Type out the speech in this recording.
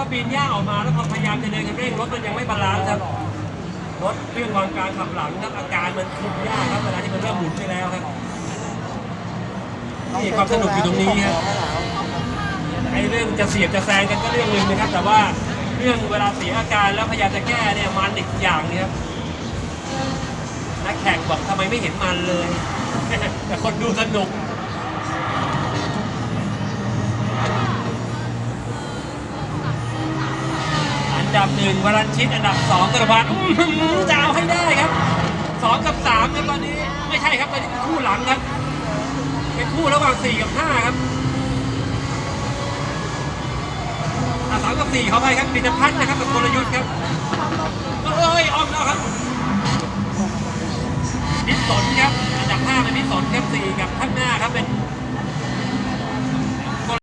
พอปีนหญ้าออกมาแล้วพอพยายามจะเดินกันเร่งรถมันยังไม่ balance ครับรถเครื่องวางกลางขับหลังครับอาการมันคุมยากครับเวลาที่มันเริ่มหมุนไปแล้วครับนี่ความสนุกอยู่ตรงนี้ครับไอ้เรื่องจะเสียบจะแซงกันก็เรื่องหนึ่งนะครับ แต่ว่าเรื่องเวลาเสียอาการแล้วพยายามจะแก้เนี่ยมันอีกอย่างนึงครับนักแข่งบอกทำไมไม่เห็นมันเลย แต่คนดูสนุก ดับหนึ่งวรัญชิตอันดับสองกระพันจะเอาให้ได้ครับสองกับสามครับตอนนี้ไม่ใช่ครับตอนนี้เป็นคู่หลังครับ เป็นคู่ระหว่างสี่กับห้าครับสามกับสี่เขาไปครับปิตพัฒน์นะครับกับกลยุทธ์ครับเอ้ยออมแล้วครับนิสสนครับอันดับห้าเป็นนิสสนครับสี่